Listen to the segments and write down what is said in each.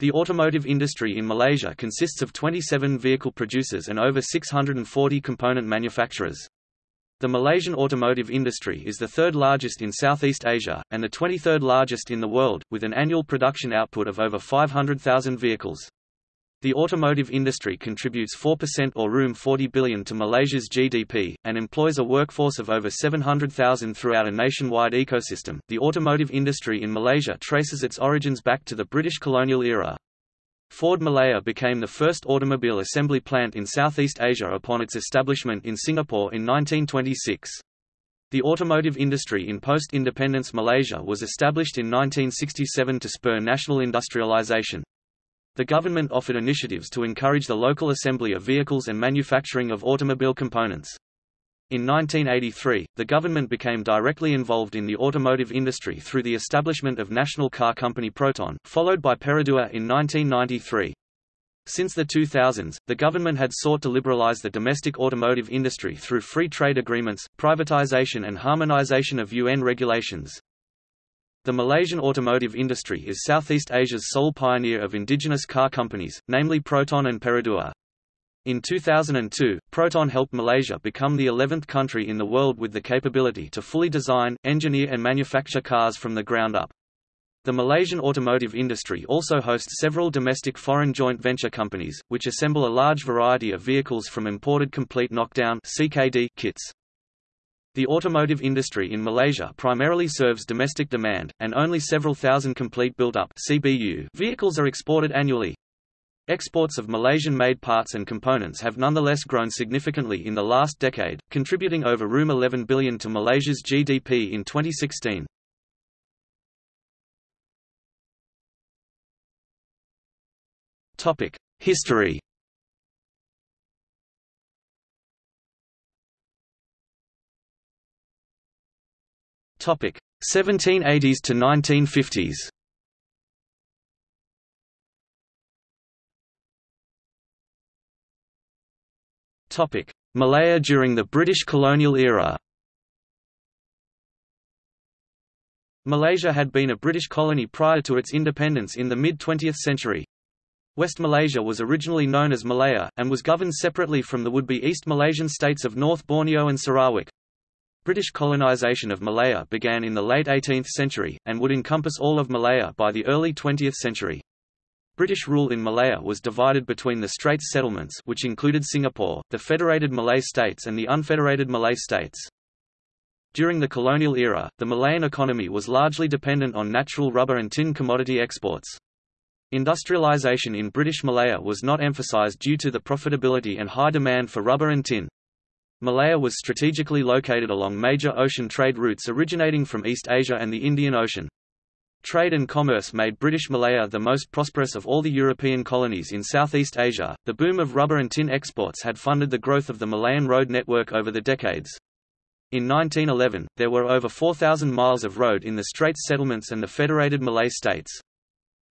The automotive industry in Malaysia consists of 27 vehicle producers and over 640 component manufacturers. The Malaysian automotive industry is the third largest in Southeast Asia, and the 23rd largest in the world, with an annual production output of over 500,000 vehicles. The automotive industry contributes 4% or room 40 billion to Malaysia's GDP, and employs a workforce of over 700,000 throughout a nationwide ecosystem. The automotive industry in Malaysia traces its origins back to the British colonial era. Ford Malaya became the first automobile assembly plant in Southeast Asia upon its establishment in Singapore in 1926. The automotive industry in post-independence Malaysia was established in 1967 to spur national industrialization. The government offered initiatives to encourage the local assembly of vehicles and manufacturing of automobile components. In 1983, the government became directly involved in the automotive industry through the establishment of national car company Proton, followed by Perodua in 1993. Since the 2000s, the government had sought to liberalize the domestic automotive industry through free trade agreements, privatization and harmonization of UN regulations. The Malaysian automotive industry is Southeast Asia's sole pioneer of indigenous car companies, namely Proton and Perodua. In 2002, Proton helped Malaysia become the 11th country in the world with the capability to fully design, engineer and manufacture cars from the ground up. The Malaysian automotive industry also hosts several domestic foreign joint venture companies, which assemble a large variety of vehicles from imported complete knockdown CKD kits. The automotive industry in Malaysia primarily serves domestic demand, and only several thousand complete built-up vehicles are exported annually. Exports of Malaysian-made parts and components have nonetheless grown significantly in the last decade, contributing over room 11 billion to Malaysia's GDP in 2016. Topic: History. Topic: 1780s to 1950s. Topic Malaya during the British colonial era Malaysia had been a British colony prior to its independence in the mid-20th century. West Malaysia was originally known as Malaya, and was governed separately from the would-be East Malaysian states of North Borneo and Sarawak. British colonisation of Malaya began in the late 18th century, and would encompass all of Malaya by the early 20th century. British rule in Malaya was divided between the Straits settlements which included Singapore, the Federated Malay States and the Unfederated Malay States. During the colonial era, the Malayan economy was largely dependent on natural rubber and tin commodity exports. Industrialization in British Malaya was not emphasized due to the profitability and high demand for rubber and tin. Malaya was strategically located along major ocean trade routes originating from East Asia and the Indian Ocean. Trade and commerce made British Malaya the most prosperous of all the European colonies in Southeast Asia. The boom of rubber and tin exports had funded the growth of the Malayan road network over the decades. In 1911, there were over 4,000 miles of road in the Straits settlements and the Federated Malay States.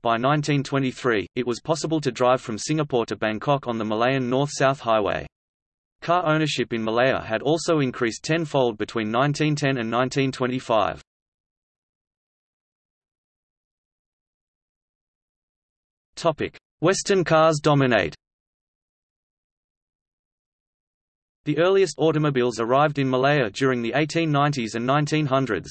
By 1923, it was possible to drive from Singapore to Bangkok on the Malayan North-South Highway. Car ownership in Malaya had also increased tenfold between 1910 and 1925. Western cars dominate The earliest automobiles arrived in Malaya during the 1890s and 1900s.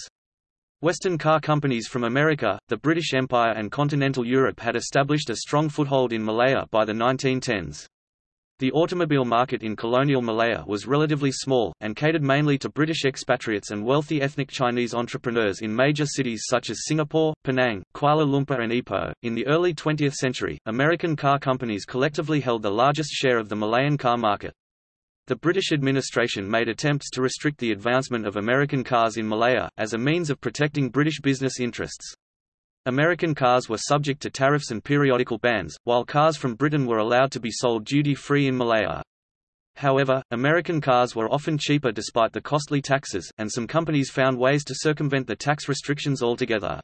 Western car companies from America, the British Empire and continental Europe had established a strong foothold in Malaya by the 1910s. The automobile market in colonial Malaya was relatively small, and catered mainly to British expatriates and wealthy ethnic Chinese entrepreneurs in major cities such as Singapore, Penang, Kuala Lumpur, and Ipoh. In the early 20th century, American car companies collectively held the largest share of the Malayan car market. The British administration made attempts to restrict the advancement of American cars in Malaya, as a means of protecting British business interests. American cars were subject to tariffs and periodical bans, while cars from Britain were allowed to be sold duty-free in Malaya. However, American cars were often cheaper despite the costly taxes, and some companies found ways to circumvent the tax restrictions altogether.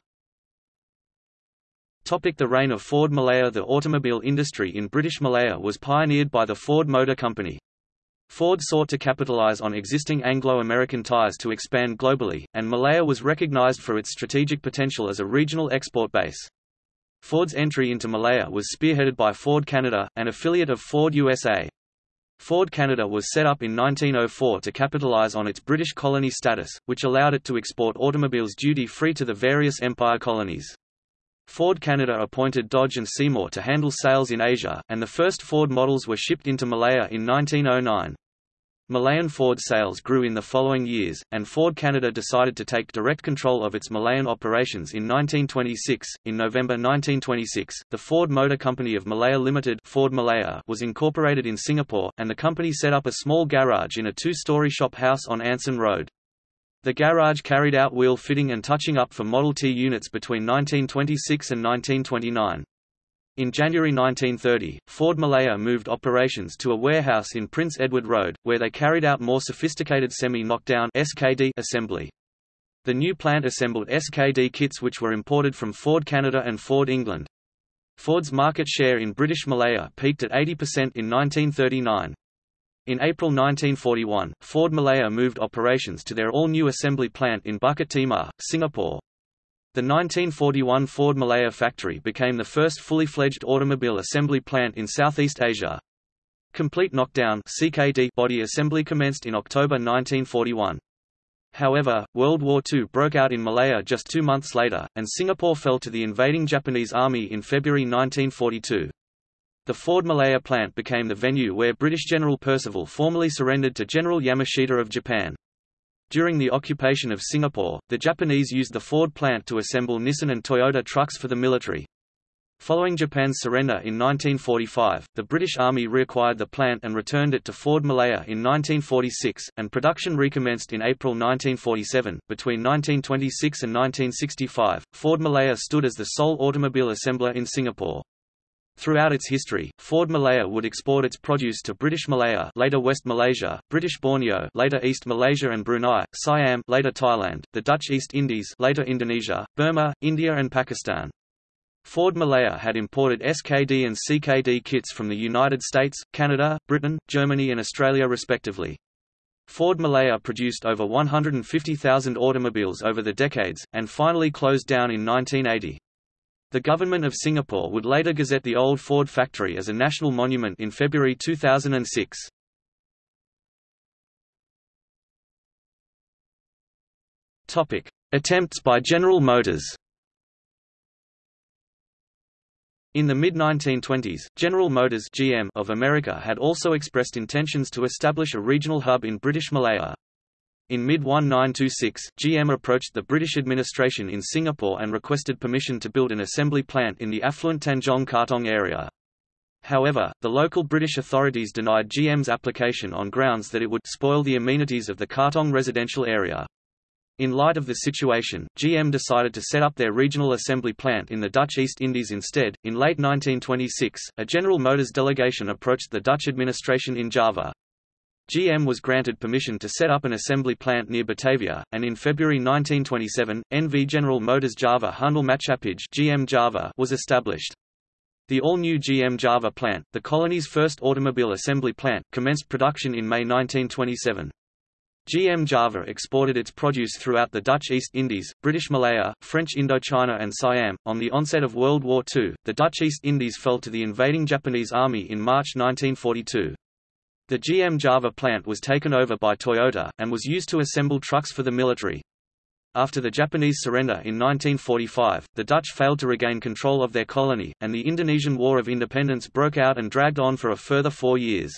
Topic the reign of Ford Malaya The automobile industry in British Malaya was pioneered by the Ford Motor Company. Ford sought to capitalize on existing Anglo-American ties to expand globally, and Malaya was recognized for its strategic potential as a regional export base. Ford's entry into Malaya was spearheaded by Ford Canada, an affiliate of Ford USA. Ford Canada was set up in 1904 to capitalize on its British colony status, which allowed it to export automobiles duty-free to the various Empire colonies. Ford Canada appointed Dodge and Seymour to handle sales in Asia, and the first Ford models were shipped into Malaya in 1909. Malayan Ford sales grew in the following years, and Ford Canada decided to take direct control of its Malayan operations in 1926. In November 1926, the Ford Motor Company of Malaya Limited Ford Malaya was incorporated in Singapore, and the company set up a small garage in a two-story shop house on Anson Road. The garage carried out wheel fitting and touching up for Model T units between 1926 and 1929. In January 1930, Ford Malaya moved operations to a warehouse in Prince Edward Road, where they carried out more sophisticated semi-knockdown assembly. The new plant assembled SKD kits which were imported from Ford Canada and Ford England. Ford's market share in British Malaya peaked at 80% in 1939. In April 1941, Ford Malaya moved operations to their all-new assembly plant in Bukit Timah, Singapore, the 1941 Ford Malaya factory became the first fully fledged automobile assembly plant in Southeast Asia. Complete knockdown CKD body assembly commenced in October 1941. However, World War II broke out in Malaya just two months later, and Singapore fell to the invading Japanese army in February 1942. The Ford Malaya plant became the venue where British General Percival formally surrendered to General Yamashita of Japan. During the occupation of Singapore, the Japanese used the Ford plant to assemble Nissan and Toyota trucks for the military. Following Japan's surrender in 1945, the British Army reacquired the plant and returned it to Ford Malaya in 1946, and production recommenced in April 1947. Between 1926 and 1965, Ford Malaya stood as the sole automobile assembler in Singapore. Throughout its history, Ford Malaya would export its produce to British Malaya later West Malaysia, British Borneo later East Malaysia and Brunei, Siam later Thailand, the Dutch East Indies later Indonesia, Burma, India and Pakistan. Ford Malaya had imported SKD and CKD kits from the United States, Canada, Britain, Germany and Australia respectively. Ford Malaya produced over 150,000 automobiles over the decades, and finally closed down in 1980. The government of Singapore would later gazette the old Ford factory as a national monument in February 2006. Topic: Attempts by General Motors. In the mid-1920s, General Motors (GM) of America had also expressed intentions to establish a regional hub in British Malaya. In mid-1926, GM approached the British administration in Singapore and requested permission to build an assembly plant in the affluent Tanjong Katong area. However, the local British authorities denied GM's application on grounds that it would spoil the amenities of the Katong residential area. In light of the situation, GM decided to set up their regional assembly plant in the Dutch East Indies instead. In late 1926, a General Motors delegation approached the Dutch administration in Java. GM was granted permission to set up an assembly plant near Batavia, and in February 1927, NV General Motors Java Handel Maatschappij GM Java was established. The all-new GM Java plant, the colony's first automobile assembly plant, commenced production in May 1927. GM Java exported its produce throughout the Dutch East Indies, British Malaya, French Indochina and Siam. On the onset of World War II, the Dutch East Indies fell to the invading Japanese army in March 1942. The GM Java plant was taken over by Toyota, and was used to assemble trucks for the military. After the Japanese surrender in 1945, the Dutch failed to regain control of their colony, and the Indonesian War of Independence broke out and dragged on for a further four years.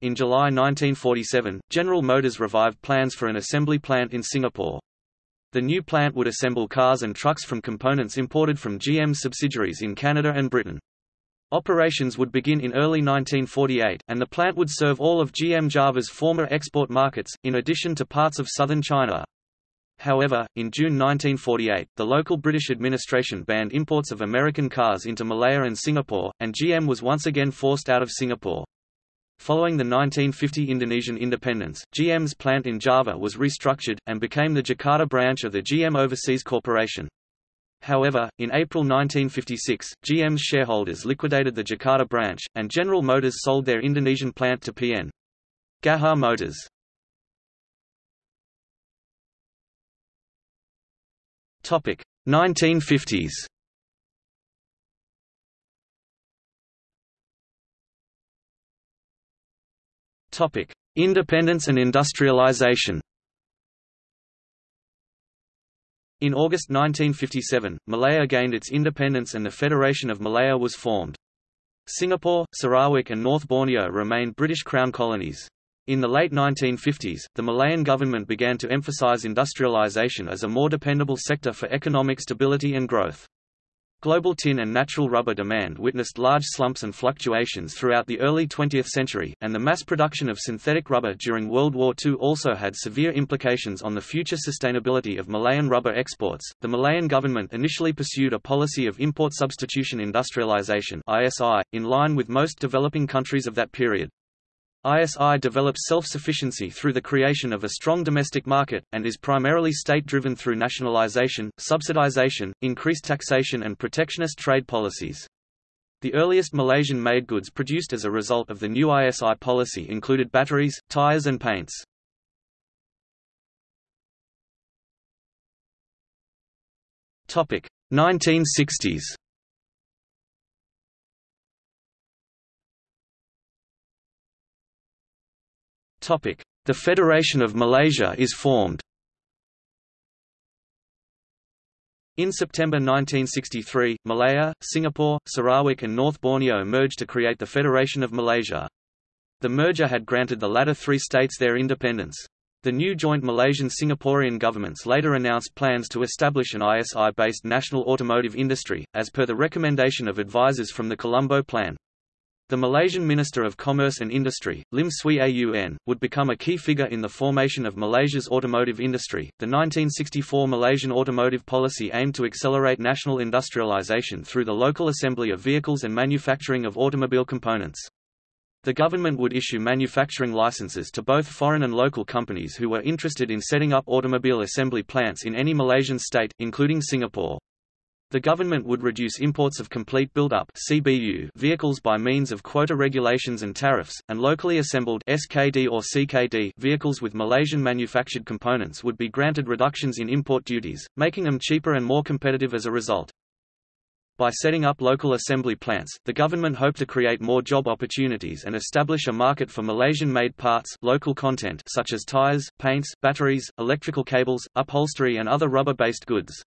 In July 1947, General Motors revived plans for an assembly plant in Singapore. The new plant would assemble cars and trucks from components imported from GM subsidiaries in Canada and Britain. Operations would begin in early 1948, and the plant would serve all of GM Java's former export markets, in addition to parts of southern China. However, in June 1948, the local British administration banned imports of American cars into Malaya and Singapore, and GM was once again forced out of Singapore. Following the 1950 Indonesian independence, GM's plant in Java was restructured, and became the Jakarta branch of the GM Overseas Corporation. However, in April 1956, GM's shareholders liquidated the Jakarta branch, and General Motors sold their Indonesian plant to PN. Gaya Motors. Topic 1950s. Topic: Independence and industrialization. In August 1957, Malaya gained its independence and the Federation of Malaya was formed. Singapore, Sarawak and North Borneo remained British Crown colonies. In the late 1950s, the Malayan government began to emphasize industrialization as a more dependable sector for economic stability and growth. Global tin and natural rubber demand witnessed large slumps and fluctuations throughout the early 20th century, and the mass production of synthetic rubber during World War II also had severe implications on the future sustainability of Malayan rubber exports. The Malayan government initially pursued a policy of import substitution industrialization (ISI) in line with most developing countries of that period. ISI develops self-sufficiency through the creation of a strong domestic market, and is primarily state-driven through nationalization, subsidization, increased taxation and protectionist trade policies. The earliest Malaysian-made goods produced as a result of the new ISI policy included batteries, tires and paints. Topic: 1960s. The Federation of Malaysia is formed. In September 1963, Malaya, Singapore, Sarawak and North Borneo merged to create the Federation of Malaysia. The merger had granted the latter three states their independence. The new joint Malaysian-Singaporean governments later announced plans to establish an ISI-based national automotive industry, as per the recommendation of advisers from the Colombo Plan. The Malaysian Minister of Commerce and Industry, Lim Swee Aun, would become a key figure in the formation of Malaysia's automotive industry. The 1964 Malaysian automotive policy aimed to accelerate national industrialization through the local assembly of vehicles and manufacturing of automobile components. The government would issue manufacturing licenses to both foreign and local companies who were interested in setting up automobile assembly plants in any Malaysian state, including Singapore. The government would reduce imports of complete build-up vehicles by means of quota regulations and tariffs, and locally assembled (SKD or CKD) vehicles with Malaysian manufactured components would be granted reductions in import duties, making them cheaper and more competitive as a result. By setting up local assembly plants, the government hoped to create more job opportunities and establish a market for Malaysian-made parts local content such as tires, paints, batteries, electrical cables, upholstery and other rubber-based goods.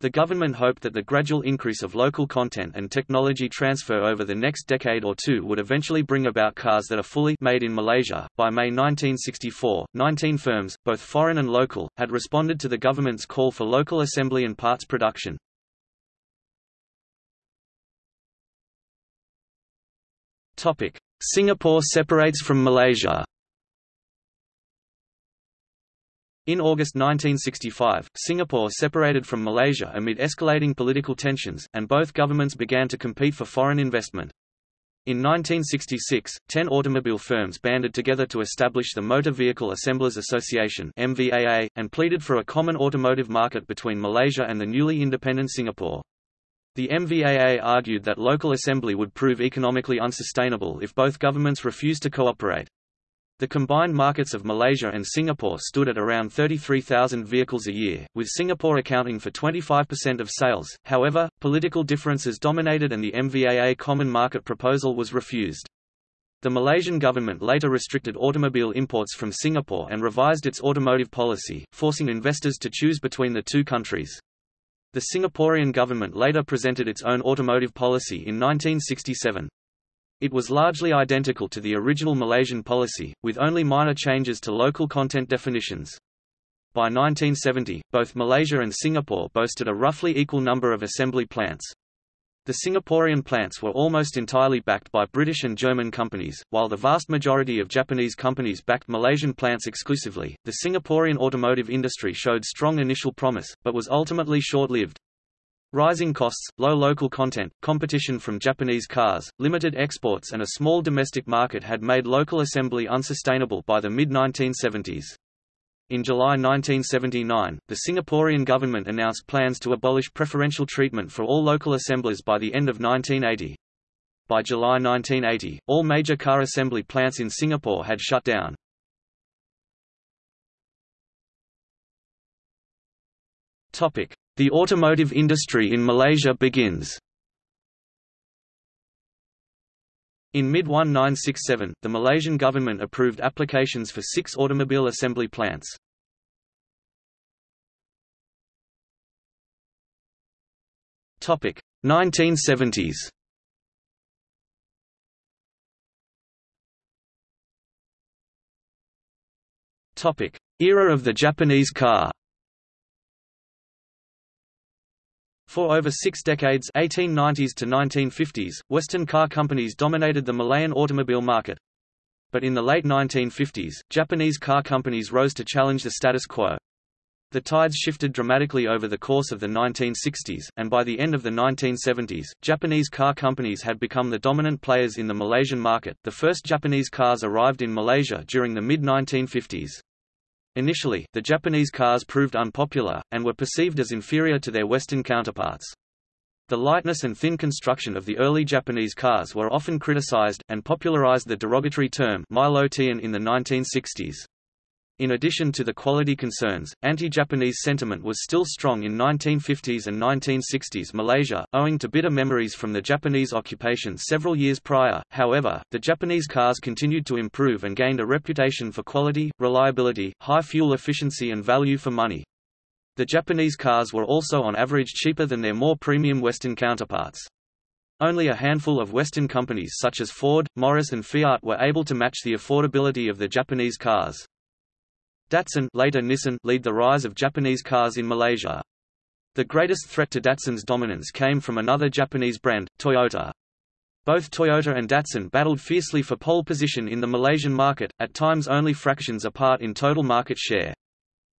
The government hoped that the gradual increase of local content and technology transfer over the next decade or two would eventually bring about cars that are fully made in Malaysia. By May 1964, 19 firms, both foreign and local, had responded to the government's call for local assembly and parts production. Topic: Singapore separates from Malaysia. In August 1965, Singapore separated from Malaysia amid escalating political tensions, and both governments began to compete for foreign investment. In 1966, ten automobile firms banded together to establish the Motor Vehicle Assemblers Association MVAA, and pleaded for a common automotive market between Malaysia and the newly independent Singapore. The MVAA argued that local assembly would prove economically unsustainable if both governments refused to cooperate. The combined markets of Malaysia and Singapore stood at around 33,000 vehicles a year, with Singapore accounting for 25% of sales. However, political differences dominated and the MVAA common market proposal was refused. The Malaysian government later restricted automobile imports from Singapore and revised its automotive policy, forcing investors to choose between the two countries. The Singaporean government later presented its own automotive policy in 1967. It was largely identical to the original Malaysian policy, with only minor changes to local content definitions. By 1970, both Malaysia and Singapore boasted a roughly equal number of assembly plants. The Singaporean plants were almost entirely backed by British and German companies, while the vast majority of Japanese companies backed Malaysian plants exclusively. The Singaporean automotive industry showed strong initial promise, but was ultimately short-lived. Rising costs, low local content, competition from Japanese cars, limited exports and a small domestic market had made local assembly unsustainable by the mid-1970s. In July 1979, the Singaporean government announced plans to abolish preferential treatment for all local assemblers by the end of 1980. By July 1980, all major car assembly plants in Singapore had shut down. Topic: the automotive industry in Malaysia begins. In mid-1967, the Malaysian government approved applications for six automobile assembly plants. Topic 1970s. Topic Era of the Japanese car. For over six decades 1890s to 1950s, Western car companies dominated the Malayan automobile market. But in the late 1950s, Japanese car companies rose to challenge the status quo. The tides shifted dramatically over the course of the 1960s, and by the end of the 1970s, Japanese car companies had become the dominant players in the Malaysian market. The first Japanese cars arrived in Malaysia during the mid 1950s. Initially, the Japanese cars proved unpopular, and were perceived as inferior to their Western counterparts. The lightness and thin construction of the early Japanese cars were often criticized, and popularized the derogatory term Milo tin in the 1960s. In addition to the quality concerns, anti-Japanese sentiment was still strong in 1950s and 1960s Malaysia, owing to bitter memories from the Japanese occupation several years prior. However, the Japanese cars continued to improve and gained a reputation for quality, reliability, high fuel efficiency and value for money. The Japanese cars were also on average cheaper than their more premium Western counterparts. Only a handful of Western companies such as Ford, Morris and Fiat were able to match the affordability of the Japanese cars. Datsun later Nissan lead the rise of Japanese cars in Malaysia. The greatest threat to Datsun's dominance came from another Japanese brand, Toyota. Both Toyota and Datsun battled fiercely for pole position in the Malaysian market, at times only fractions apart in total market share.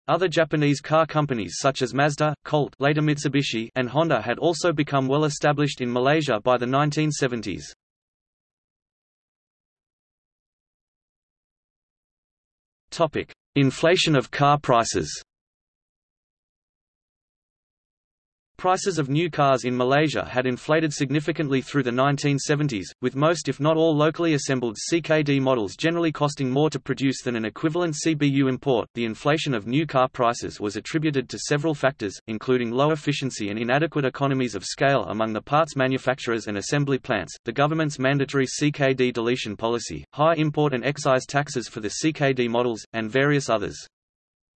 Other Japanese car companies such as Mazda, Colt later Mitsubishi, and Honda had also become well established in Malaysia by the 1970s. Topic: Inflation of car prices Prices of new cars in Malaysia had inflated significantly through the 1970s, with most if not all locally assembled CKD models generally costing more to produce than an equivalent CBU import. The inflation of new car prices was attributed to several factors, including low efficiency and inadequate economies of scale among the parts manufacturers and assembly plants, the government's mandatory CKD deletion policy, high import and excise taxes for the CKD models, and various others.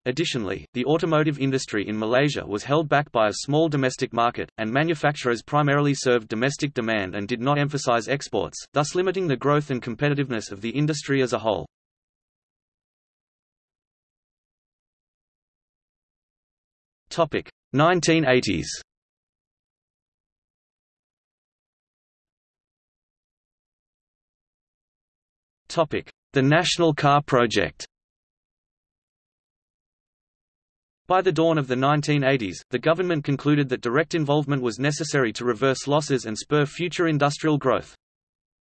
Additionally, the automotive industry in Malaysia was held back by a small domestic market, and manufacturers primarily served domestic demand and did not emphasize exports, thus limiting the growth and competitiveness of the industry as a whole. Topic 1980s. Topic: The National Car Project. By the dawn of the 1980s, the government concluded that direct involvement was necessary to reverse losses and spur future industrial growth.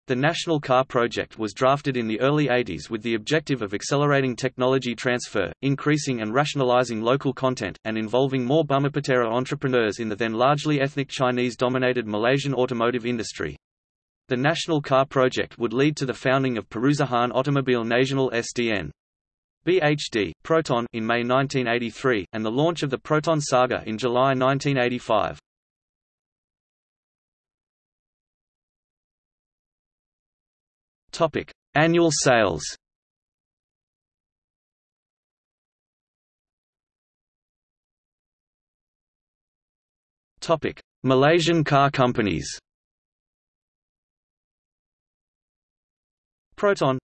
The National Car Project was drafted in the early 80s with the objective of accelerating technology transfer, increasing and rationalizing local content, and involving more Bumiputera entrepreneurs in the then largely ethnic Chinese-dominated Malaysian automotive industry. The National Car Project would lead to the founding of Perusahaan Otomobil Nasional SDN. BHD, Proton in May 1983, and the launch of the Proton Saga in July 1985. Topic: Annual sales. Topic: Malaysian car companies. Proton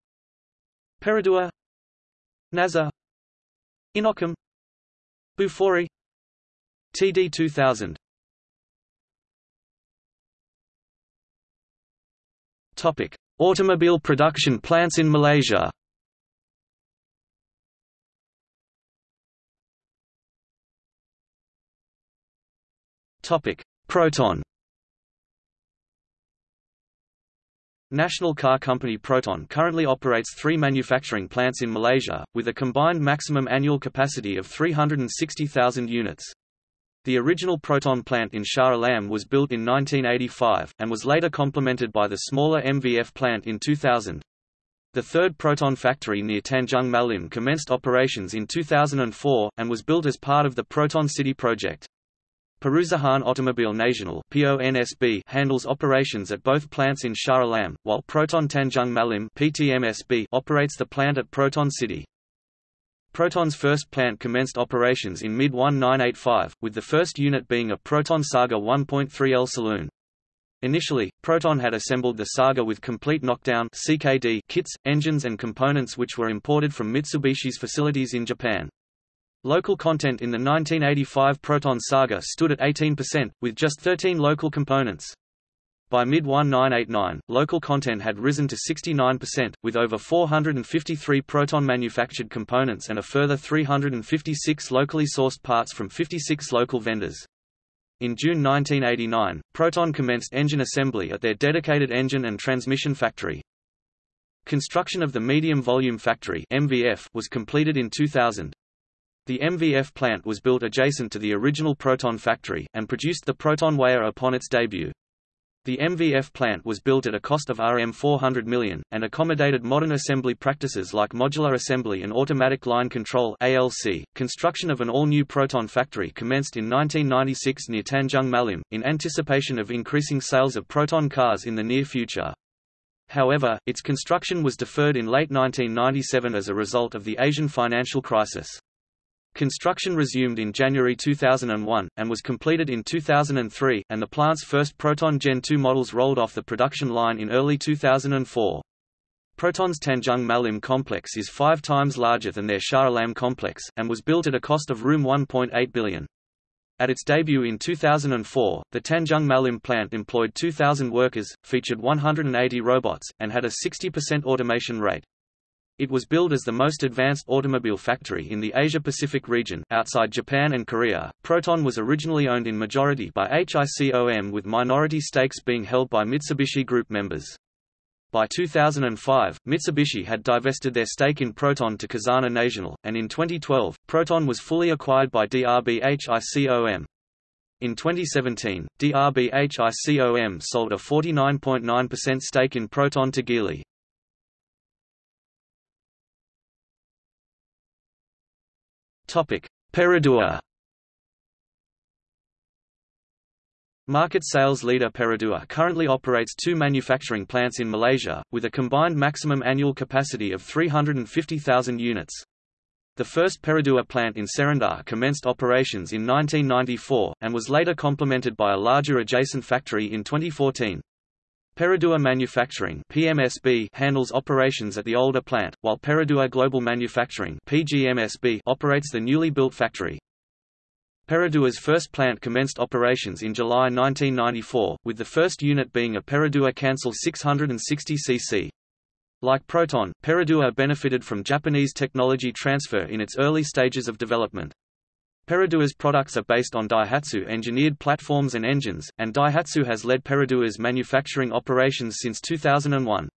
Perodua Naza Inokom Bufori. TD 2000 Topic: Automobile production plants in Malaysia. Topic: Proton National car company Proton currently operates three manufacturing plants in Malaysia, with a combined maximum annual capacity of 360,000 units. The original Proton plant in Shah Alam was built in 1985, and was later complemented by the smaller MVF plant in 2000. The third Proton factory near Tanjung Malim commenced operations in 2004, and was built as part of the Proton City project. Perusahaan Otomobil Nasional (PONSB) handles operations at both plants in Shah Alam, while Proton Tanjung Malim (PTMSB) operates the plant at Proton City. Proton's first plant commenced operations in mid-1985, with the first unit being a Proton Saga 1.3L saloon. Initially, Proton had assembled the Saga with complete knockdown CKD kits, engines and components which were imported from Mitsubishi's facilities in Japan. Local content in the 1985 Proton Saga stood at 18%, with just 13 local components. By mid-1989, local content had risen to 69%, with over 453 Proton manufactured components and a further 356 locally sourced parts from 56 local vendors. In June 1989, Proton commenced engine assembly at their dedicated engine and transmission factory. Construction of the Medium Volume Factory MVF was completed in 2000. The MVF plant was built adjacent to the original Proton factory, and produced the Proton Waja upon its debut. The MVF plant was built at a cost of Rm 400 million, and accommodated modern assembly practices like modular assembly and automatic line control ALC. .Construction of an all-new Proton factory commenced in 1996 near Tanjung Malim, in anticipation of increasing sales of Proton cars in the near future. However, its construction was deferred in late 1997 as a result of the Asian financial crisis. Construction resumed in January 2001, and was completed in 2003, and the plant's first Proton Gen 2 models rolled off the production line in early 2004. Proton's Tanjung Malim complex is five times larger than their Shah Alam complex, and was built at a cost of Rs 1.8 billion. At its debut in 2004, the Tanjung Malim plant employed 2,000 workers, featured 180 robots, and had a 60% automation rate. It was billed as the most advanced automobile factory in the Asia-Pacific region outside Japan and Korea. Proton was originally owned in majority by HICOM with minority stakes being held by Mitsubishi Group members. By 2005, Mitsubishi had divested their stake in Proton to Khazanah Nasional, and in 2012, Proton was fully acquired by DRB HICOM. In 2017, DRB HICOM sold a 49.9% stake in Proton to Geely. Topic: Perodua. Market sales leader Perodua currently operates two manufacturing plants in Malaysia, with a combined maximum annual capacity of 350,000 units. The first Perodua plant in Serendah commenced operations in 1994, and was later complemented by a larger adjacent factory in 2014. Perodua Manufacturing (PMSB) handles operations at the older plant, while Perodua Global Manufacturing (PGMSB) operates the newly built factory. Perodua's first plant commenced operations in July 1994, with the first unit being a Perodua Kancil 660cc. Like Proton, Perodua benefited from Japanese technology transfer in its early stages of development. Perodua's products are based on Daihatsu engineered platforms and engines, and Daihatsu has led Perodua's manufacturing operations since 2001.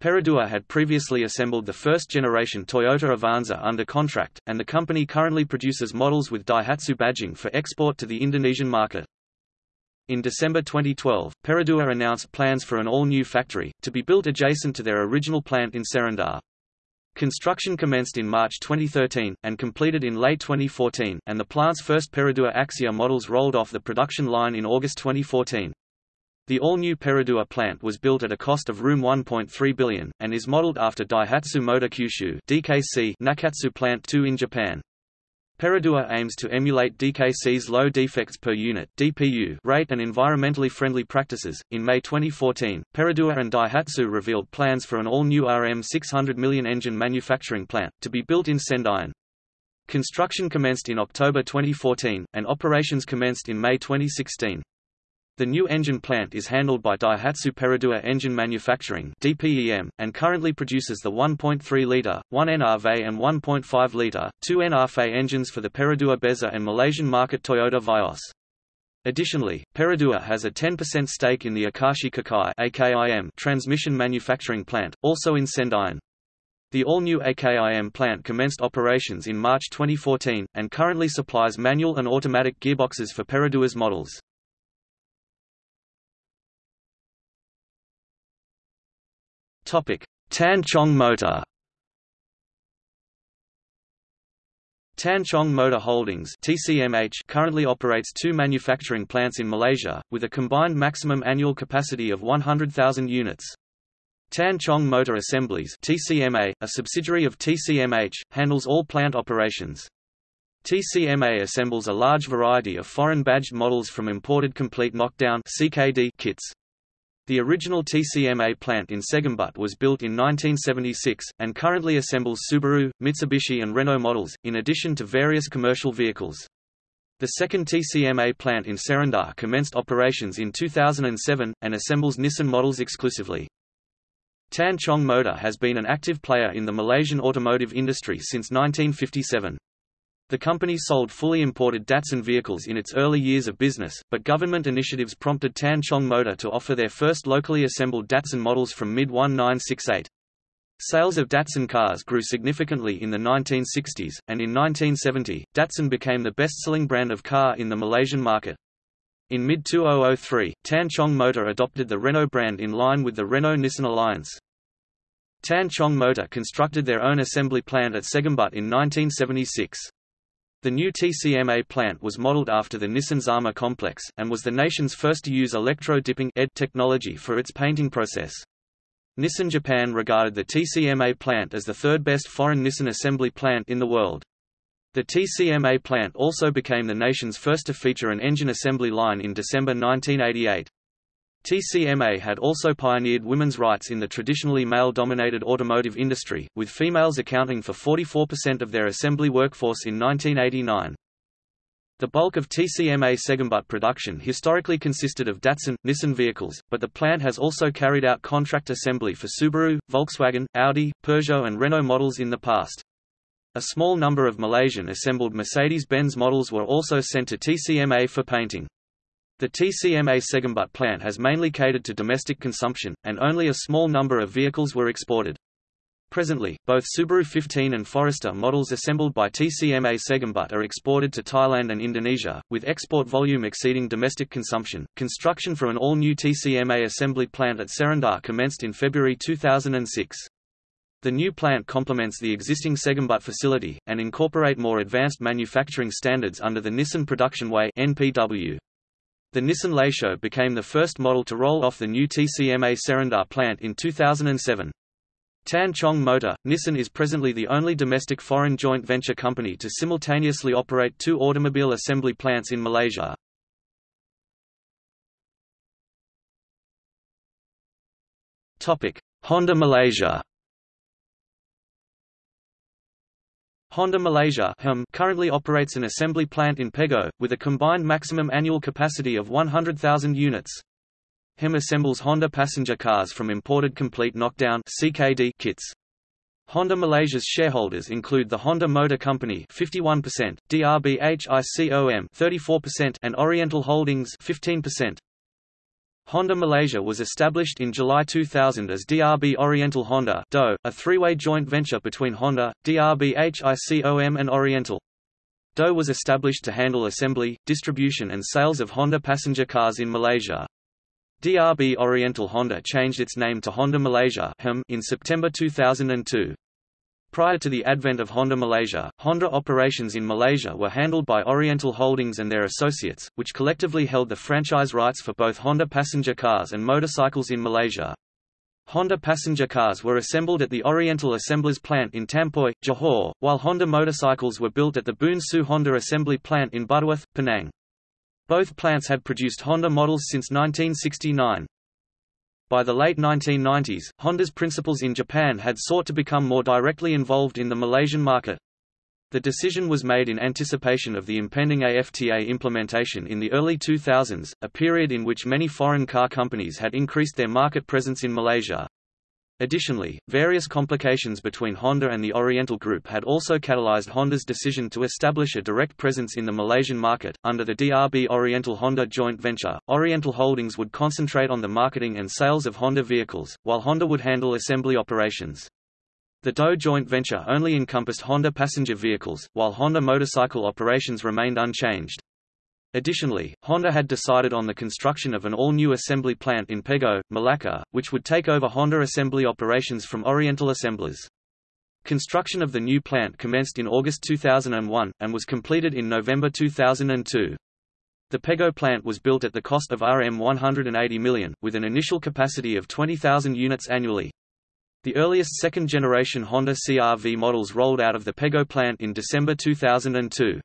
Perodua had previously assembled the first-generation Toyota Avanza under contract, and the company currently produces models with Daihatsu badging for export to the Indonesian market. In December 2012, Perodua announced plans for an all-new factory, to be built adjacent to their original plant in Serendah. Construction commenced in March 2013, and completed in late 2014, and the plant's first Perodua Axia models rolled off the production line in August 2014. The all-new Perodua plant was built at a cost of Rs 1.3 billion, and is modeled after Daihatsu Motor Kyushu DKC Nakatsu Plant 2 in Japan. Perodua aims to emulate DKC's low defects per unit (DPU) rate and environmentally friendly practices. In May 2014, Perodua and Daihatsu revealed plans for an all-new RM 600 million engine manufacturing plant to be built in Sendayan. Construction commenced in October 2014, and operations commenced in May 2016. The new engine plant is handled by Daihatsu Perodua Engine Manufacturing (DPEM) and currently produces the 1.3-liter, 1 NRV and 1.5-liter, 2 NRF engines for the Perodua Bezza and Malaysian market Toyota Vios. Additionally, Perodua has a 10% stake in the Akashi Kikai transmission manufacturing plant, also in Sendayan. The all-new AKIM plant commenced operations in March 2014, and currently supplies manual and automatic gearboxes for Perodua's models. Topic: Tan Chong Motor. Tan Chong Motor Holdings TCMH currently operates two manufacturing plants in Malaysia, with a combined maximum annual capacity of 100,000 units. Tan Chong Motor Assemblies TCMA, a subsidiary of TCMH, handles all plant operations. TCMA assembles a large variety of foreign badged models from imported complete knockdown CKD kits. The original TCMA plant in Segambut was built in 1976, and currently assembles Subaru, Mitsubishi and Renault models, in addition to various commercial vehicles. The second TCMA plant in Serendah commenced operations in 2007, and assembles Nissan models exclusively. Tan Chong Motor has been an active player in the Malaysian automotive industry since 1957. The company sold fully imported Datsun vehicles in its early years of business, but government initiatives prompted Tan Chong Motor to offer their first locally assembled Datsun models from mid-1968. Sales of Datsun cars grew significantly in the 1960s, and in 1970, Datsun became the best-selling brand of car in the Malaysian market. In mid-2003, Tan Chong Motor adopted the Renault brand in line with the Renault-Nissan alliance. Tan Chong Motor constructed their own assembly plant at Segambut in 1976. The new TCMA plant was modeled after the Nissan Zama complex, and was the nation's first to use electro-dipping technology for its painting process. Nissan Japan regarded the TCMA plant as the third best foreign Nissan assembly plant in the world. The TCMA plant also became the nation's first to feature an engine assembly line in December 1988. TCMA had also pioneered women's rights in the traditionally male-dominated automotive industry, with females accounting for 44% of their assembly workforce in 1989. The bulk of TCMA Segambut production historically consisted of Datsun, Nissan vehicles, but the plant has also carried out contract assembly for Subaru, Volkswagen, Audi, Peugeot and Renault models in the past. A small number of Malaysian-assembled Mercedes-Benz models were also sent to TCMA for painting. The TCMA Segambut plant has mainly catered to domestic consumption, and only a small number of vehicles were exported. Presently, both Subaru 15 and Forester models assembled by TCMA Segambut are exported to Thailand and Indonesia, with export volume exceeding domestic consumption. Construction for an all-new TCMA assembly plant at Serendah commenced in February 2006. The new plant complements the existing Segambut facility, and incorporate more advanced manufacturing standards under the Nissan Production Way NPW. The Nissan Latio became the first model to roll off the new TCMA Serendah plant in 2007. Tan Chong Motor, Nissan is presently the only domestic foreign joint venture company to simultaneously operate two automobile assembly plants in Malaysia. Honda Malaysia Honda Malaysia currently operates an assembly plant in Pegoh, with a combined maximum annual capacity of 100,000 units. HEM assembles Honda passenger cars from imported complete knockdown CKD kits. Honda Malaysia's shareholders include the Honda Motor Company 51%, DRBHICOM 34% and Oriental Holdings 15%. Honda Malaysia was established in July 2000 as DRB Oriental Honda DO, a three-way joint venture between Honda, DRB HICOM and Oriental. DO was established to handle assembly, distribution and sales of Honda passenger cars in Malaysia. DRB Oriental Honda changed its name to Honda Malaysia in September 2002. Prior to the advent of Honda Malaysia, Honda operations in Malaysia were handled by Oriental Holdings and their associates, which collectively held the franchise rights for both Honda passenger cars and motorcycles in Malaysia. Honda passenger cars were assembled at the Oriental Assemblers plant in Tampoi, Johor, while Honda motorcycles were built at the Boon Siew Honda assembly plant in Butterworth, Penang. Both plants had produced Honda models since 1969. By the late 1990s, Honda's principals in Japan had sought to become more directly involved in the Malaysian market. The decision was made in anticipation of the impending AFTA implementation in the early 2000s, a period in which many foreign car companies had increased their market presence in Malaysia. Additionally, various complications between Honda and the Oriental Group had also catalyzed Honda's decision to establish a direct presence in the Malaysian market. Under the DRB Oriental Honda joint venture, Oriental Holdings would concentrate on the marketing and sales of Honda vehicles, while Honda would handle assembly operations. The DOE joint venture only encompassed Honda passenger vehicles, while Honda motorcycle operations remained unchanged. Additionally, Honda had decided on the construction of an all-new assembly plant in Pegoh, Malacca, which would take over Honda assembly operations from Oriental Assemblers. Construction of the new plant commenced in August 2001, and was completed in November 2002. The Pegoh plant was built at the cost of Rm 180 million, with an initial capacity of 20,000 units annually. The earliest second-generation Honda CR-V models rolled out of the Pegoh plant in December 2002.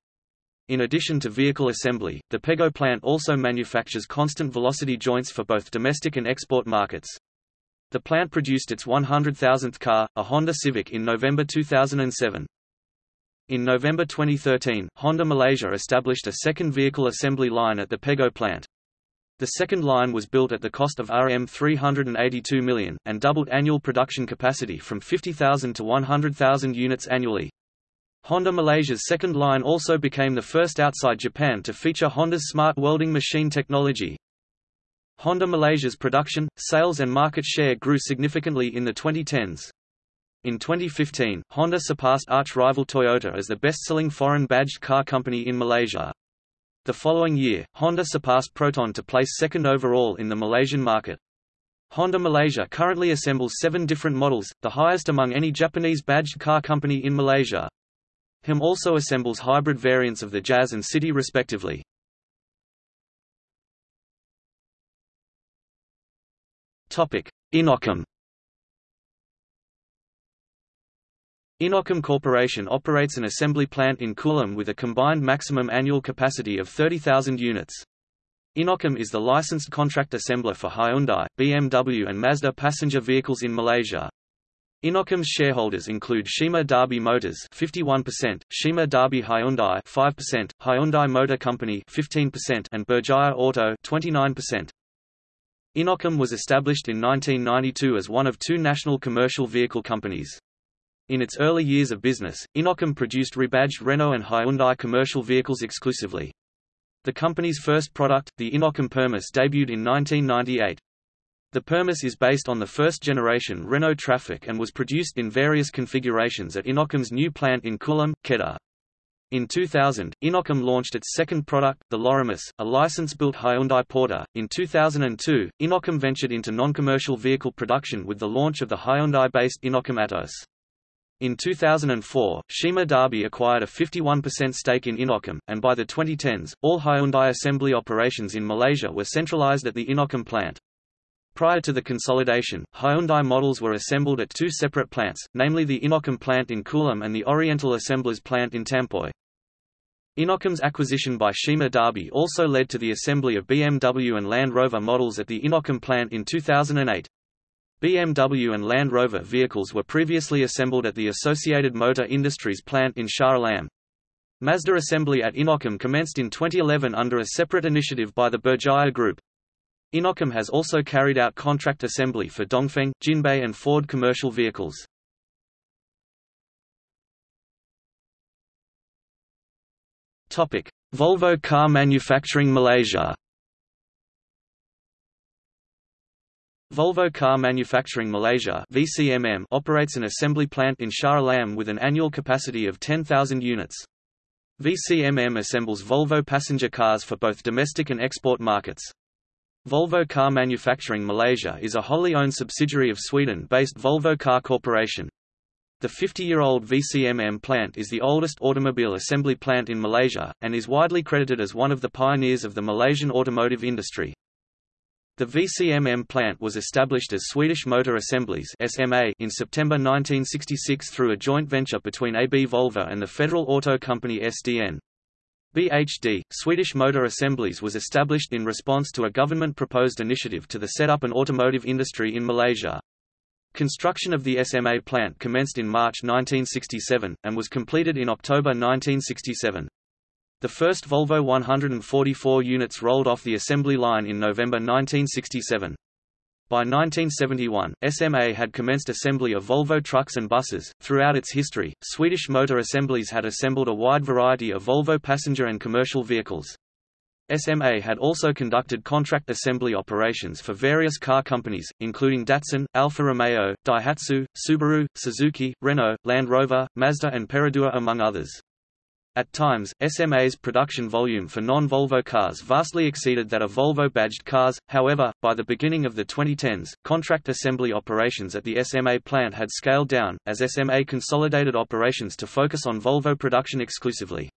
In addition to vehicle assembly, the Pegoh plant also manufactures constant velocity joints for both domestic and export markets. The plant produced its 100,000th car, a Honda Civic in November 2007. In November 2013, Honda Malaysia established a second vehicle assembly line at the Pegoh plant. The second line was built at the cost of Rm 382 million, and doubled annual production capacity from 50,000 to 100,000 units annually. Honda Malaysia's second line also became the first outside Japan to feature Honda's smart welding machine technology. Honda Malaysia's production, sales and market share grew significantly in the 2010s. In 2015, Honda surpassed arch-rival Toyota as the best-selling foreign badged car company in Malaysia. The following year, Honda surpassed Proton to place second overall in the Malaysian market. Honda Malaysia currently assembles seven different models, the highest among any Japanese badged car company in Malaysia. HIM also assembles hybrid variants of the Jazz and City respectively. Inokom Inokom Corporation operates an assembly plant in Kulim with a combined maximum annual capacity of 30,000 units. Inokom is the licensed contract assembler for Hyundai, BMW and Mazda passenger vehicles in Malaysia. Inokom's shareholders include Sime Darby Motors 51%, Sime Darby Hyundai 5%, Hyundai Motor Company 15% and Berjaya Auto 29%. Inokom was established in 1992 as one of two national commercial vehicle companies. In its early years of business, Inokom produced rebadged Renault and Hyundai commercial vehicles exclusively. The company's first product, the Inokom Permas debuted in 1998. The Permas is based on the first-generation Renault Trafic and was produced in various configurations at Inokom's new plant in Kulim, Kedah. In 2000, Inokom launched its second product, the Lorimas, a license-built Hyundai Porter. In 2002, Inokom ventured into non-commercial vehicle production with the launch of the Hyundai-based Inokom Atos. In 2004, Sime Darby acquired a 51% stake in Inokom, and by the 2010s, all Hyundai assembly operations in Malaysia were centralized at the Inokom plant. Prior to the consolidation, Hyundai models were assembled at two separate plants, namely the Inokom plant in Kulim and the Oriental Assemblers plant in Tampoi. Inokom's acquisition by Sime Darby also led to the assembly of BMW and Land Rover models at the Inokom plant in 2008. BMW and Land Rover vehicles were previously assembled at the Associated Motor Industries plant in Shah Alam. Mazda assembly at Inokom commenced in 2011 under a separate initiative by the Berjaya Group. Inokom has also carried out contract assembly for Dongfeng, Jinbei and Ford commercial vehicles. Volvo Car Manufacturing Malaysia Volvo Car Manufacturing Malaysia VCMM operates an assembly plant in Shah Alam with an annual capacity of 10,000 units. VCMM assembles Volvo passenger cars for both domestic and export markets. Volvo Car Manufacturing Malaysia is a wholly owned subsidiary of Sweden-based Volvo Car Corporation. The 50-year-old VCMM plant is the oldest automobile assembly plant in Malaysia, and is widely credited as one of the pioneers of the Malaysian automotive industry. The VCMM plant was established as Swedish Motor Assemblies SMA in September 1966 through a joint venture between AB Volvo and the Federal Auto Company SDN. BHD, Swedish Motor Assemblies was established in response to a government-proposed initiative to the set up an automotive industry in Malaysia. Construction of the SMA plant commenced in March 1967, and was completed in October 1967. The first Volvo 144 units rolled off the assembly line in November 1967. By 1971, SMA had commenced assembly of Volvo trucks and buses. Throughout its history, Swedish Motor Assemblies had assembled a wide variety of Volvo passenger and commercial vehicles. SMA had also conducted contract assembly operations for various car companies, including Datsun, Alfa Romeo, Daihatsu, Subaru, Suzuki, Renault, Land Rover, Mazda and Perodua among others. At times, SMA's production volume for non-Volvo cars vastly exceeded that of Volvo-badged cars, however, by the beginning of the 2010s, contract assembly operations at the SMA plant had scaled down, as SMA consolidated operations to focus on Volvo production exclusively.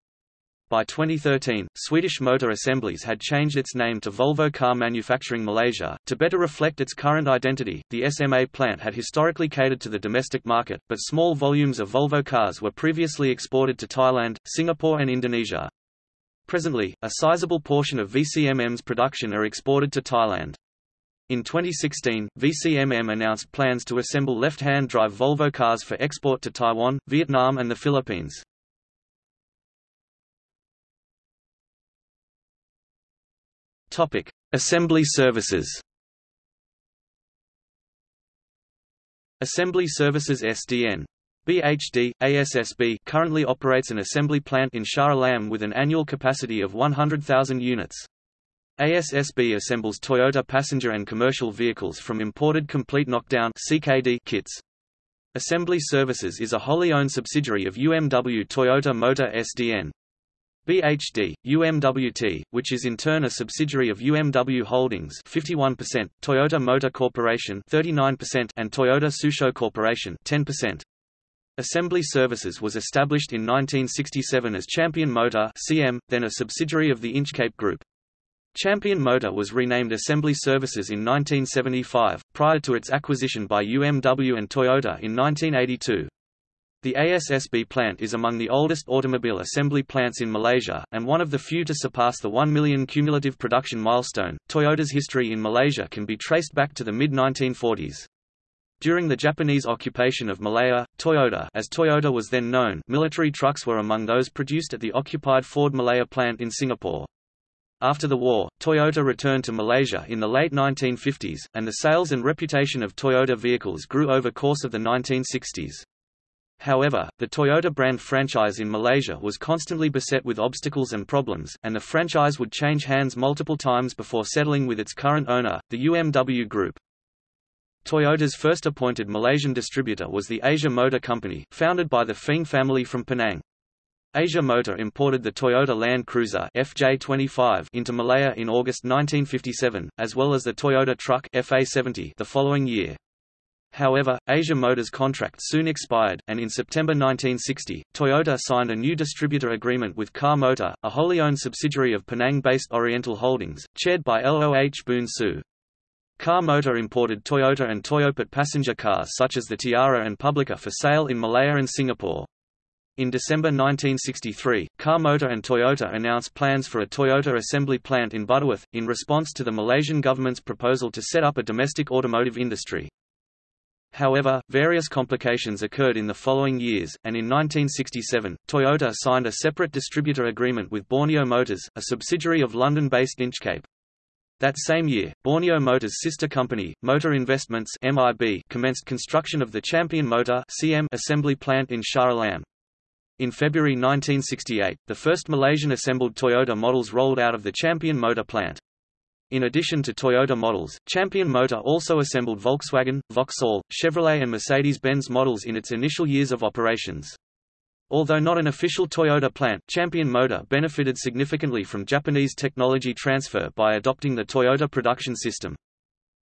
By 2013, Swedish Motor Assemblies had changed its name to Volvo Car Manufacturing Malaysia. To better reflect its current identity, the SMA plant had historically catered to the domestic market, but small volumes of Volvo cars were previously exported to Thailand, Singapore and Indonesia. Presently, a sizable portion of VCMM's production are exported to Thailand. In 2016, VCMM announced plans to assemble left-hand drive Volvo cars for export to Taiwan, Vietnam and the Philippines. Topic: Assembly services. Assembly Services SDN BHD, ASSB currently operates an assembly plant in Shah Alam with an annual capacity of 100,000 units. ASSB assembles Toyota passenger and commercial vehicles from imported complete knockdown CKD kits. Assembly Services is a wholly owned subsidiary of UMW Toyota Motor SDN. BHD, UMWT, which is in turn a subsidiary of UMW Holdings 51%, Toyota Motor Corporation 39% and Toyota Tsusho Corporation 10%. Assembly Services was established in 1967 as Champion Motor CM, then a subsidiary of the Inchcape Group. Champion Motor was renamed Assembly Services in 1975, prior to its acquisition by UMW and Toyota in 1982. The ASSB plant is among the oldest automobile assembly plants in Malaysia, and one of the few to surpass the 1 million cumulative production milestone. Toyota's history in Malaysia can be traced back to the mid 1940s. During the Japanese occupation of Malaya, Toyoda as Toyota was then known military trucks were among those produced at the occupied Ford Malaya plant in Singapore. After the war, Toyota returned to Malaysia in the late 1950s, and the sales and reputation of Toyota vehicles grew over course of the 1960s. However, the Toyota brand franchise in Malaysia was constantly beset with obstacles and problems, and the franchise would change hands multiple times before settling with its current owner, the UMW Group. Toyota's first appointed Malaysian distributor was the Asia Motor Company, founded by the Feng family from Penang. Asia Motor imported the Toyota Land Cruiser FJ25 into Malaya in August 1957, as well as the Toyota truck FA70 the following year. However, Asia Motors' contract soon expired, and in September 1960, Toyota signed a new distributor agreement with Kah Motor, a wholly owned subsidiary of Penang-based Oriental Holdings, chaired by Loh Boon Siew. Kah Motor imported Toyota and Toyopet passenger cars such as the Tiara and Publica for sale in Malaya and Singapore. In December 1963, Kah Motor and Toyota announced plans for a Toyota assembly plant in Butterworth, in response to the Malaysian government's proposal to set up a domestic automotive industry. However, various complications occurred in the following years, and in 1967, Toyota signed a separate distributor agreement with Borneo Motors, a subsidiary of London-based Inchcape. That same year, Borneo Motors' sister company, Motor Investments MIB, commenced construction of the Champion Motor CM assembly plant in Shah Alam. In February 1968, the first Malaysian assembled Toyota models rolled out of the Champion Motor plant. In addition to Toyota models, Champion Motor also assembled Volkswagen, Vauxhall, Chevrolet and Mercedes-Benz models in its initial years of operations. Although not an official Toyota plant, Champion Motor benefited significantly from Japanese technology transfer by adopting the Toyota production system.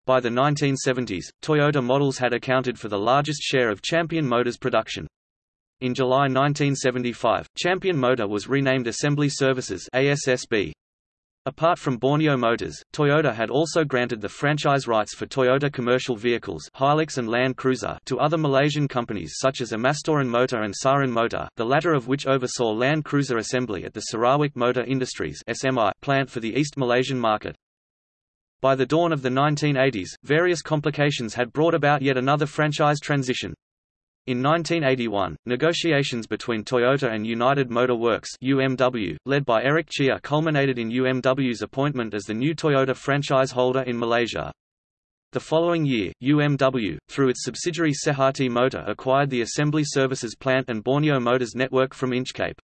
By the 1970s, Toyota models had accounted for the largest share of Champion Motors production. In July 1975, Champion Motor was renamed Assembly Services ASSB. Apart from Borneo Motors, Toyota had also granted the franchise rights for Toyota commercial vehicles Hilux and Land Cruiser to other Malaysian companies such as Amastoran Motor and Saran Motor, the latter of which oversaw Land Cruiser assembly at the Sarawak Motor Industries SMI plant for the East Malaysian market. By the dawn of the 1980s, various complications had brought about yet another franchise transition. In 1981, negotiations between Toyota and United Motor Works UMW, led by Eric Chia culminated in UMW's appointment as the new Toyota franchise holder in Malaysia. The following year, UMW, through its subsidiary Sehati Motor acquired the assembly services plant and Borneo Motors network from Inchcape.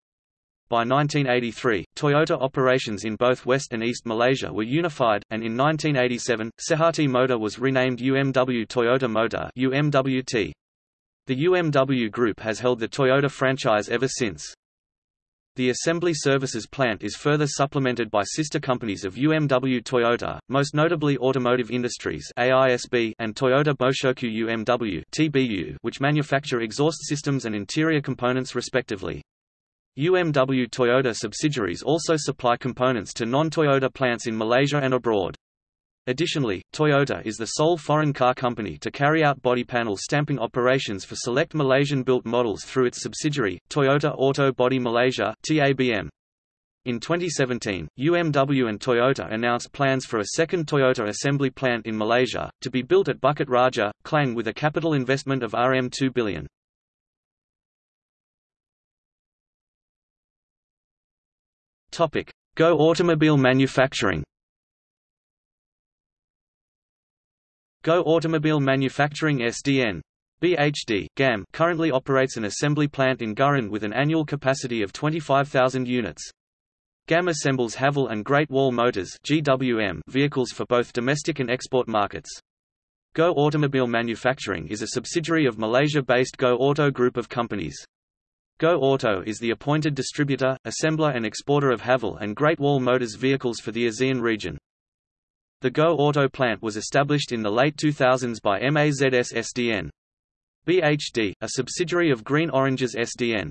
By 1983, Toyota operations in both West and East Malaysia were unified, and in 1987, Sehati Motor was renamed UMW Toyota Motor UMWT. The UMW Group has held the Toyota franchise ever since. The assembly services plant is further supplemented by sister companies of UMW Toyota, most notably Automotive Industries AISB and Toyota Boshoku UMW TBU, which manufacture exhaust systems and interior components respectively. UMW Toyota subsidiaries also supply components to non-Toyota plants in Malaysia and abroad. Additionally, Toyota is the sole foreign car company to carry out body panel stamping operations for select Malaysian-built models through its subsidiary, Toyota Auto Body Malaysia TABM. In 2017, UMW and Toyota announced plans for a second Toyota assembly plant in Malaysia, to be built at Bukit Raja, Klang with a capital investment of RM2 billion. Go automobile manufacturing Go Automobile Manufacturing SDN BHD, GAM currently operates an assembly plant in Gurun with an annual capacity of 25,000 units. GAM assembles Haval and Great Wall Motors GWM vehicles for both domestic and export markets. Go Automobile Manufacturing is a subsidiary of Malaysia-based Go Auto Group of companies. Go Auto is the appointed distributor, assembler and exporter of Haval and Great Wall Motors vehicles for the ASEAN region. The Go Auto plant was established in the late 2000s by MAZS SDN. BHD, a subsidiary of Green Oranges SDN.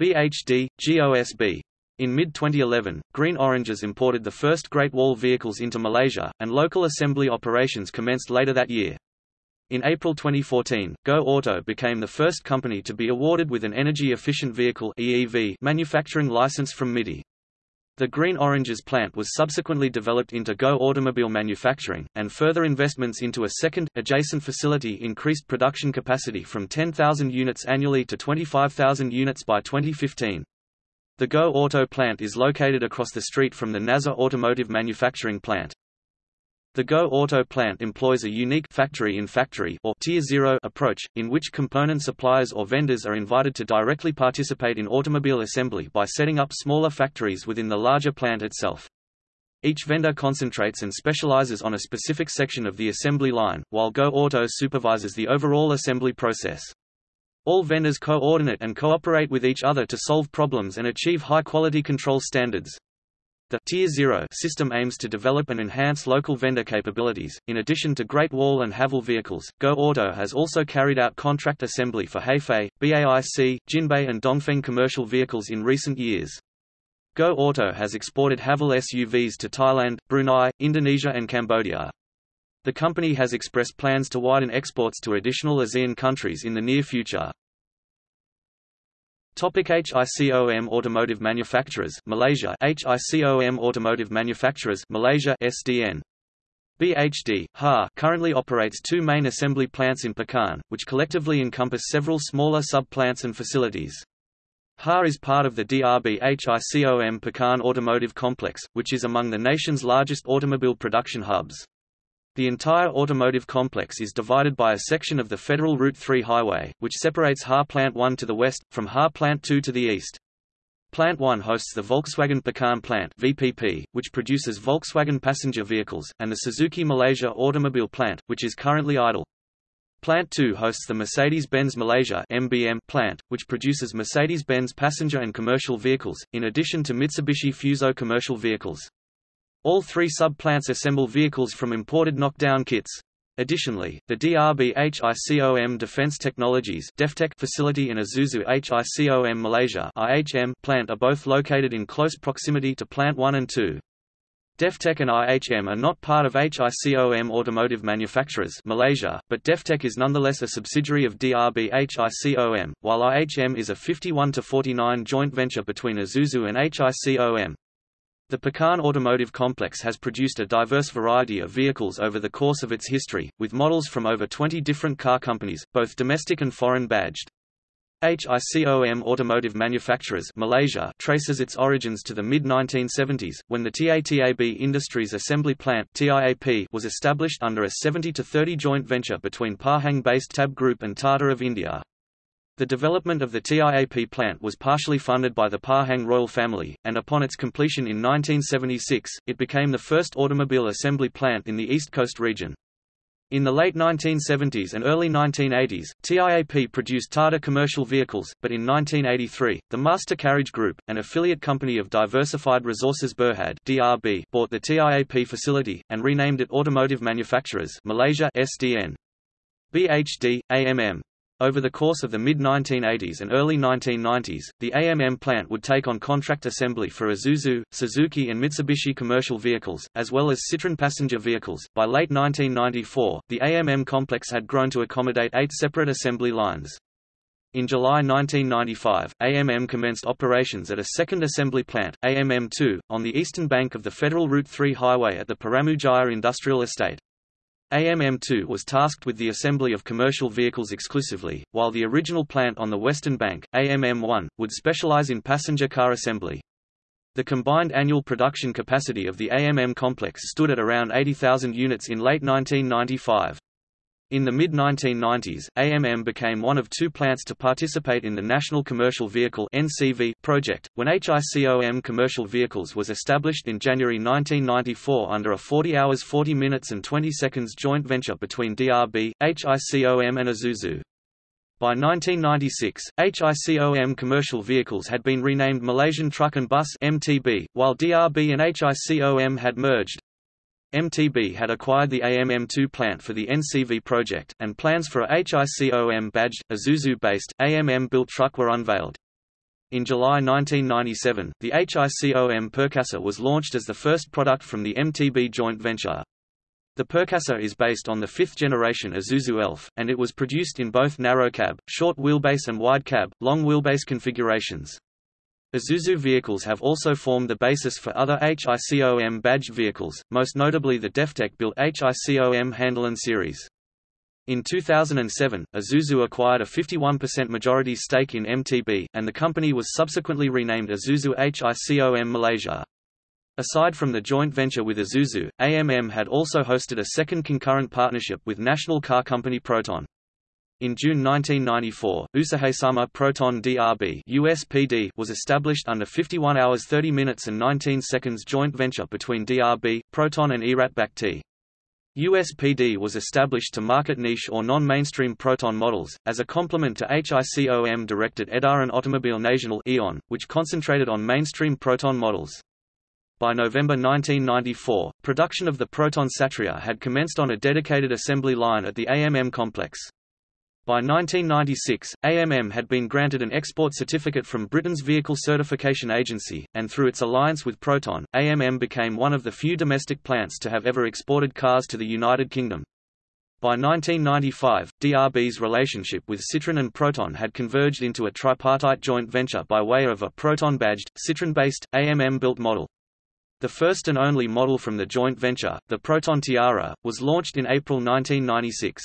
BHD, GOSB. In mid-2011, Green Oranges imported the first Great Wall vehicles into Malaysia, and local assembly operations commenced later that year. In April 2014, Go Auto became the first company to be awarded with an energy-efficient vehicle EEV manufacturing license from MITI. The Green Oranges plant was subsequently developed into Go Automobile Manufacturing, and further investments into a second, adjacent facility increased production capacity from 10,000 units annually to 25,000 units by 2015. The Go Auto plant is located across the street from the Naza Automotive Manufacturing plant. The Go Auto plant employs a unique factory-in-factory or tier zero approach, in which component suppliers or vendors are invited to directly participate in automobile assembly by setting up smaller factories within the larger plant itself. Each vendor concentrates and specializes on a specific section of the assembly line, while Go Auto supervises the overall assembly process. All vendors coordinate and cooperate with each other to solve problems and achieve high-quality control standards. The Tier 0 system aims to develop and enhance local vendor capabilities. In addition to Great Wall and Haval vehicles, Go Auto has also carried out contract assembly for Hefei, BAIC, Jinbei, and Dongfeng commercial vehicles in recent years. Go Auto has exported Haval SUVs to Thailand, Brunei, Indonesia, and Cambodia. The company has expressed plans to widen exports to additional ASEAN countries in the near future. Topic HICOM Automotive Manufacturers Malaysia HICOM Automotive Manufacturers Malaysia SDN BHD, HA currently operates two main assembly plants in Pekan, which collectively encompass several smaller sub-plants and facilities. HA is part of the DRB HICOM Pekan Automotive Complex, which is among the nation's largest automobile production hubs. The entire automotive complex is divided by a section of the Federal Route 3 highway, which separates HA Plant 1 to the west, from HA Plant 2 to the east. Plant 1 hosts the Volkswagen Pekan plant VPP, which produces Volkswagen passenger vehicles, and the Suzuki Malaysia Automobile plant, which is currently idle. Plant 2 hosts the Mercedes-Benz Malaysia MBM plant, which produces Mercedes-Benz passenger and commercial vehicles, in addition to Mitsubishi Fuso commercial vehicles. All three sub-plants assemble vehicles from imported knockdown kits. Additionally, the DRB HICOM Defense Technologies facility and Isuzu HICOM Malaysia IHM plant are both located in close proximity to Plant 1 and 2. DefTech and IHM are not part of HICOM Automotive Manufacturers Malaysia, but DefTech is nonetheless a subsidiary of DRB HICOM, while IHM is a 51-49 joint venture between Isuzu and HICOM. The Pekan Automotive Complex has produced a diverse variety of vehicles over the course of its history, with models from over 20 different car companies, both domestic and foreign badged. HICOM Automotive Manufacturers Malaysia traces its origins to the mid-1970s, when the TATAB Industries Assembly Plant TIAP was established under a 70-30 joint venture between Pahang-based TAB Group and Tata of India. The development of the TIAP plant was partially funded by the Pahang royal family, and upon its completion in 1976, it became the first automobile assembly plant in the East Coast region. In the late 1970s and early 1980s, TIAP produced Tata commercial vehicles, but in 1983, the Master Carriage Group, an affiliate company of Diversified Resources Berhad (DRB), bought the TIAP facility and renamed it Automotive Manufacturers Malaysia (SDN). BHD, AMM, over the course of the mid-1980s and early 1990s, the AMM plant would take on contract assembly for Isuzu, Suzuki and Mitsubishi commercial vehicles, as well as Citroën passenger vehicles. By late 1994, the AMM complex had grown to accommodate eight separate assembly lines. In July 1995, AMM commenced operations at a second assembly plant, AMM2, on the eastern bank of the Federal Route 3 highway at the Peramu Jaya Industrial Estate. AMM2 was tasked with the assembly of commercial vehicles exclusively, while the original plant on the western bank, AMM1, would specialize in passenger car assembly. The combined annual production capacity of the AMM complex stood at around 80,000 units in late 1995. In the mid-1990s, AMM became one of two plants to participate in the National Commercial Vehicle (NCV) project, when HICOM Commercial Vehicles was established in January 1994 under a 40 hours 40 minutes and 20 seconds joint venture between DRB, HICOM and Isuzu. By 1996, HICOM commercial vehicles had been renamed Malaysian Truck and Bus (MTB), while DRB and HICOM had merged. MTB had acquired the AMM2 plant for the NCV project, and plans for a HICOM-badged, Isuzu-based, AMM-built truck were unveiled. In July 1997, the HICOM Perkasa was launched as the first product from the MTB joint venture. The Perkasa is based on the fifth-generation Isuzu Elf, and it was produced in both narrow cab, short wheelbase and wide cab, long wheelbase configurations. Isuzu vehicles have also formed the basis for other HICOM badged vehicles, most notably the DefTech-built HICOM Handalan series. In 2007, Isuzu acquired a 51% majority stake in MTB, and the company was subsequently renamed Isuzu HICOM Malaysia. Aside from the joint venture with Isuzu, AMM had also hosted a second concurrent partnership with national car company Proton. In June 1994, Usahasama Proton DRB USPD was established under 51 hours 30 minutes and 19 seconds joint venture between DRB, Proton and Erat Bhakti. USPD was established to market niche or non-mainstream Proton models, as a complement to HICOM-directed Edaran Otomobil Nasional (EON), which concentrated on mainstream Proton models. By November 1994, production of the Proton Satria had commenced on a dedicated assembly line at the AMM complex. By 1996, AMM had been granted an export certificate from Britain's Vehicle Certification Agency, and through its alliance with Proton, AMM became one of the few domestic plants to have ever exported cars to the United Kingdom. By 1995, DRB's relationship with Citroën and Proton had converged into a tripartite joint venture by way of a Proton-badged, Citroën-based, AMM-built model. The first and only model from the joint venture, the Proton Tiara, was launched in April 1996.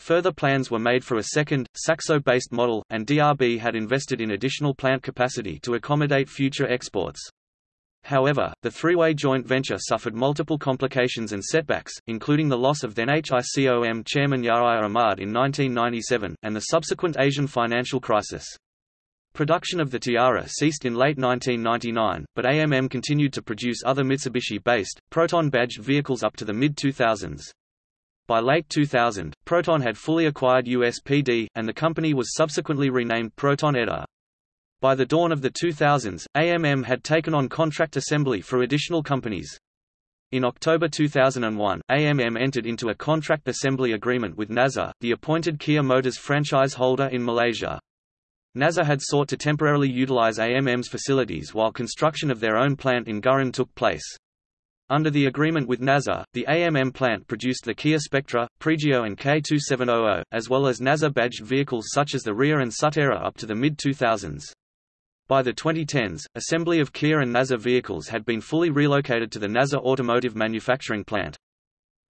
Further plans were made for a second, Saxo-based model, and DRB had invested in additional plant capacity to accommodate future exports. However, the three-way joint venture suffered multiple complications and setbacks, including the loss of then HICOM chairman Yahya Ahmad in 1997, and the subsequent Asian financial crisis. Production of the Tiara ceased in late 1999, but AMM continued to produce other Mitsubishi-based, Proton-badged vehicles up to the mid-2000s. By late 2000, Proton had fully acquired USPD, and the company was subsequently renamed Proton Edar. By the dawn of the 2000s, AMM had taken on contract assembly for additional companies. In October 2001, AMM entered into a contract assembly agreement with Naza, the appointed Kia Motors franchise holder in Malaysia. Naza had sought to temporarily utilize AMM's facilities while construction of their own plant in Gurun took place. Under the agreement with Naza, the AMM plant produced the Kia Spectra, Pregio and K2700, as well as Naza-badged vehicles such as the Ria and Sutera up to the mid-2000s. By the 2010s, assembly of Kia and Naza vehicles had been fully relocated to the Naza Automotive Manufacturing Plant.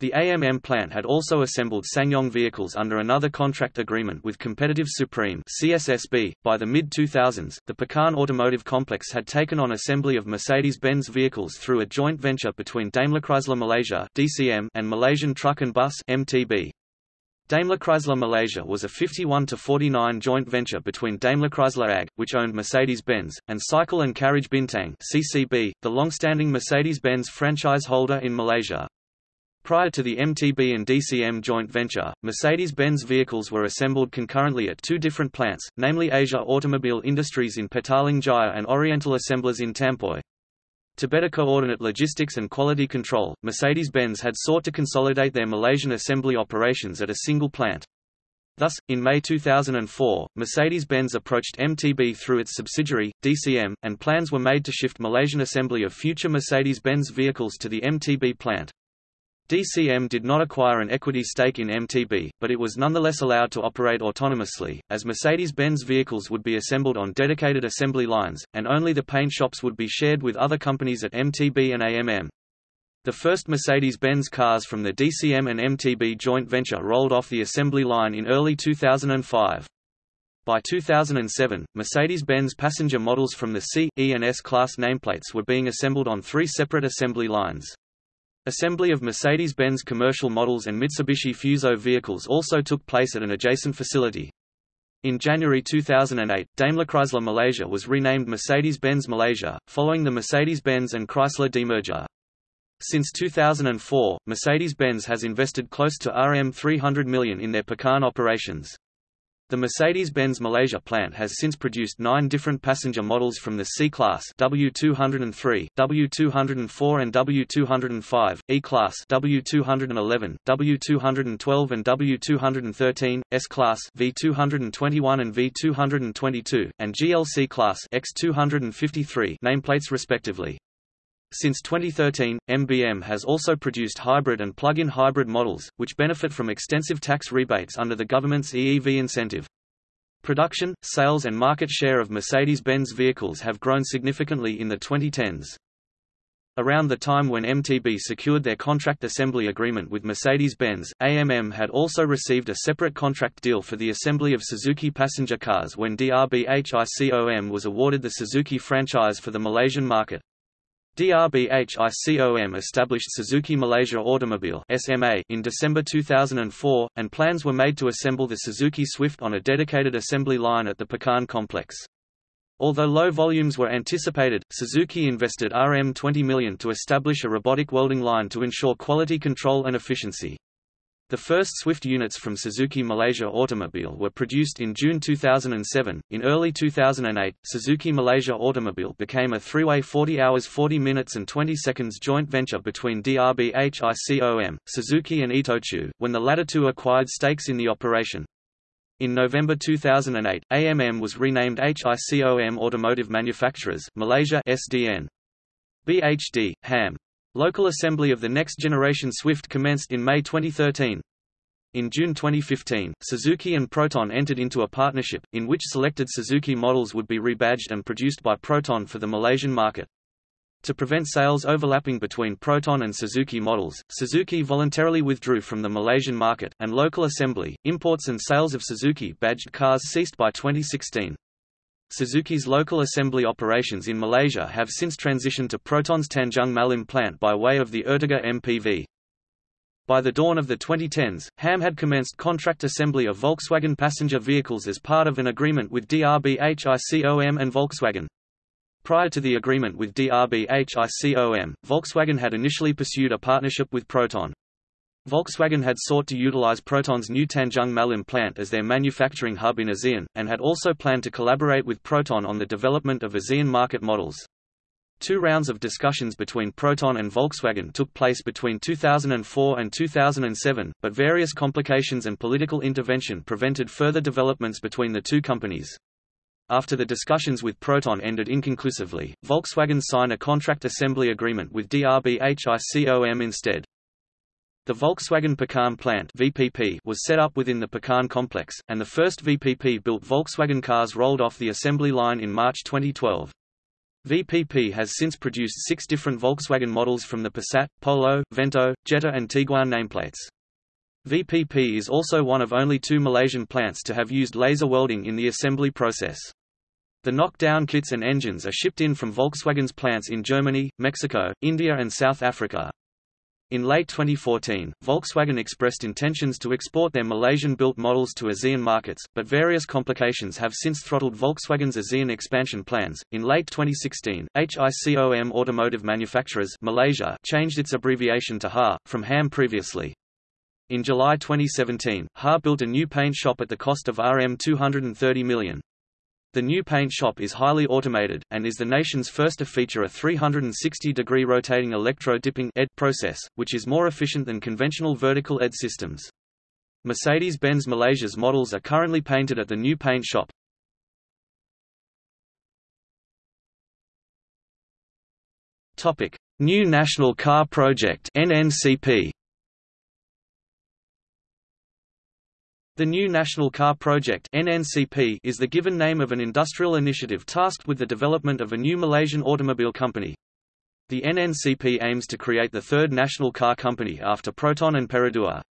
The AMM plant had also assembled SsangYong vehicles under another contract agreement with Competitive Supreme CSSB. .By the mid-2000s, the Pekan Automotive Complex had taken on assembly of Mercedes-Benz vehicles through a joint venture between Daimler Chrysler Malaysia DCM and Malaysian Truck and Bus MTB. Daimler Chrysler Malaysia was a 51-49 joint venture between Daimler Chrysler AG, which owned Mercedes-Benz, and Cycle and Carriage Bintang CCB, the long-standing Mercedes-Benz franchise holder in Malaysia. Prior to the MTB and DCM joint venture, Mercedes-Benz vehicles were assembled concurrently at two different plants, namely Asia Automobile Industries in Petaling Jaya and Oriental Assemblers in Tampoi. To better coordinate logistics and quality control, Mercedes-Benz had sought to consolidate their Malaysian assembly operations at a single plant. Thus, in May 2004, Mercedes-Benz approached MTB through its subsidiary, DCM, and plans were made to shift Malaysian assembly of future Mercedes-Benz vehicles to the MTB plant. DCM did not acquire an equity stake in MTB, but it was nonetheless allowed to operate autonomously, as Mercedes-Benz vehicles would be assembled on dedicated assembly lines, and only the paint shops would be shared with other companies at MTB and AMM. The first Mercedes-Benz cars from the DCM and MTB joint venture rolled off the assembly line in early 2005. By 2007, Mercedes-Benz passenger models from the C, E and S class nameplates were being assembled on three separate assembly lines. Assembly of Mercedes-Benz commercial models and Mitsubishi Fuso vehicles also took place at an adjacent facility. In January 2008, Daimler Chrysler Malaysia was renamed Mercedes-Benz Malaysia, following the Mercedes-Benz and Chrysler demerger. Since 2004, Mercedes-Benz has invested close to RM 300 million in their Pekan operations. The Mercedes-Benz Malaysia plant has since produced nine different passenger models from the C-Class W203, W204 and W205, E-Class W211, W212 and W213, S-Class V221 and V222, and GLC Class X253 nameplates respectively. Since 2013, MBM has also produced hybrid and plug-in hybrid models, which benefit from extensive tax rebates under the government's EEV incentive. Production, sales and market share of Mercedes-Benz vehicles have grown significantly in the 2010s. Around the time when MTB secured their contract assembly agreement with Mercedes-Benz, AMM had also received a separate contract deal for the assembly of Suzuki passenger cars when DRBHICOM was awarded the Suzuki franchise for the Malaysian market. DRBHICOM established Suzuki Malaysia Automobile SMA in December 2004, and plans were made to assemble the Suzuki Swift on a dedicated assembly line at the Pekan complex. Although low volumes were anticipated, Suzuki invested RM 20 million to establish a robotic welding line to ensure quality control and efficiency. The first Swift units from Suzuki Malaysia Automobile were produced in June 2007. In early 2008, Suzuki Malaysia Automobile became a three-way 40 hours 40 minutes and 20 seconds joint venture between DRBHICOM, Suzuki and Itochu, when the latter two acquired stakes in the operation. In November 2008, AMM was renamed HICOM Automotive Manufacturers Malaysia SDN. BHD, HAM. Local assembly of the next generation Swift commenced in May 2013. In June 2015, Suzuki and Proton entered into a partnership, in which selected Suzuki models would be rebadged and produced by Proton for the Malaysian market. To prevent sales overlapping between Proton and Suzuki models, Suzuki voluntarily withdrew from the Malaysian market, and local assembly, imports and sales of Suzuki badged cars ceased by 2016. Suzuki's local assembly operations in Malaysia have since transitioned to Proton's Tanjung Malim plant by way of the Ertiga MPV. By the dawn of the 2010s, HAM had commenced contract assembly of Volkswagen passenger vehicles as part of an agreement with DRBHICOM and Volkswagen. Prior to the agreement with DRBHICOM, Volkswagen had initially pursued a partnership with Proton. Volkswagen had sought to utilize Proton's new Tanjung Malim plant as their manufacturing hub in ASEAN, and had also planned to collaborate with Proton on the development of ASEAN market models. Two rounds of discussions between Proton and Volkswagen took place between 2004 and 2007, but various complications and political intervention prevented further developments between the two companies. After the discussions with Proton ended inconclusively, Volkswagen signed a contract assembly agreement with DRBHICOM instead. The Volkswagen Pekan plant VPP was set up within the Pekan complex, and the first VPP-built Volkswagen cars rolled off the assembly line in March 2012. VPP has since produced six different Volkswagen models from the Passat, Polo, Vento, Jetta and Tiguan nameplates. VPP is also one of only two Malaysian plants to have used laser welding in the assembly process. The knockdown kits and engines are shipped in from Volkswagen's plants in Germany, Mexico, India and South Africa. In late 2014, Volkswagen expressed intentions to export their Malaysian-built models to ASEAN markets, but various complications have since throttled Volkswagen's ASEAN expansion plans. In late 2016, HICOM Automotive Manufacturers Malaysia changed its abbreviation to HA from HAM previously. In July 2017, HA built a new paint shop at the cost of RM 230 million. The new paint shop is highly automated, and is the nation's first to feature a 360-degree rotating electro-dipping process, which is more efficient than conventional vertical ED systems. Mercedes-Benz Malaysia's models are currently painted at the new paint shop. New National Car Project NNCP The New National Car Project NNCP is the given name of an industrial initiative tasked with the development of a new Malaysian automobile company. The NNCP aims to create the third national car company after Proton and Perodua.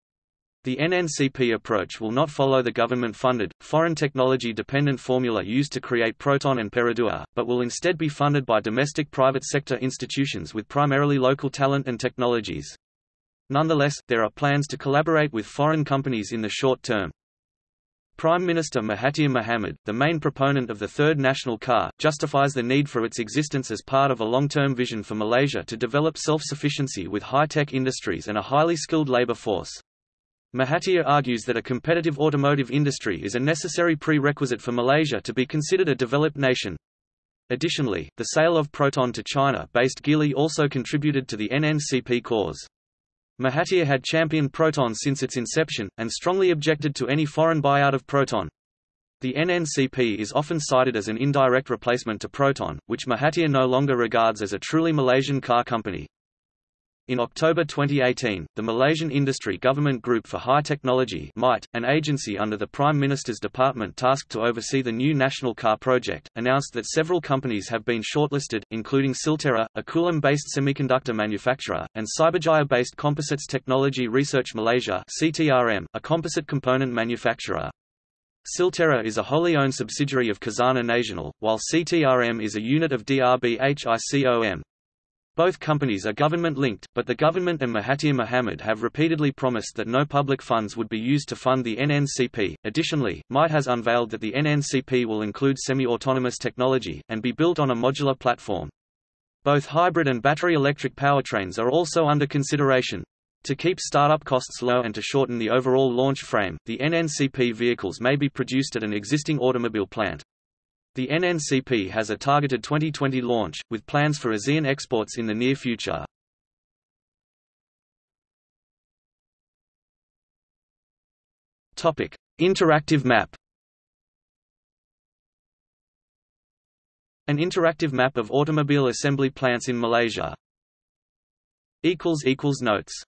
The NNCP approach will not follow the government-funded, foreign technology-dependent formula used to create Proton and Perodua, but will instead be funded by domestic private sector institutions with primarily local talent and technologies. Nonetheless, there are plans to collaborate with foreign companies in the short term. Prime Minister Mahathir Mohamad, the main proponent of the third national car, justifies the need for its existence as part of a long-term vision for Malaysia to develop self-sufficiency with high-tech industries and a highly skilled labour force. Mahathir argues that a competitive automotive industry is a necessary prerequisite for Malaysia to be considered a developed nation. Additionally, the sale of Proton to China-based Geely also contributed to the NNCP cause. Mahathir had championed Proton since its inception, and strongly objected to any foreign buyout of Proton. The NNCP is often cited as an indirect replacement to Proton, which Mahathir no longer regards as a truly Malaysian car company. In October 2018, the Malaysian Industry Government Group for High Technology MIGHT, an agency under the Prime Minister's department tasked to oversee the new national car project, announced that several companies have been shortlisted, including Silterra, a Kulim-based semiconductor manufacturer, and Cyberjaya-based Composites Technology Research Malaysia CTRM, a composite component manufacturer. Silterra is a wholly owned subsidiary of Khazanah Nasional, while CTRM is a unit of DRBHICOM. Both companies are government-linked, but the government and Mahathir Mohamad have repeatedly promised that no public funds would be used to fund the NNCP. Additionally, MIGHT has unveiled that the NNCP will include semi-autonomous technology, and be built on a modular platform. Both hybrid and battery electric powertrains are also under consideration. To keep startup costs low and to shorten the overall launch frame, the NNCP vehicles may be produced at an existing automobile plant. The NNCP has a targeted 2020 launch, with plans for ASEAN exports in the near future. Interactive map. An interactive map of automobile assembly plants in Malaysia. notes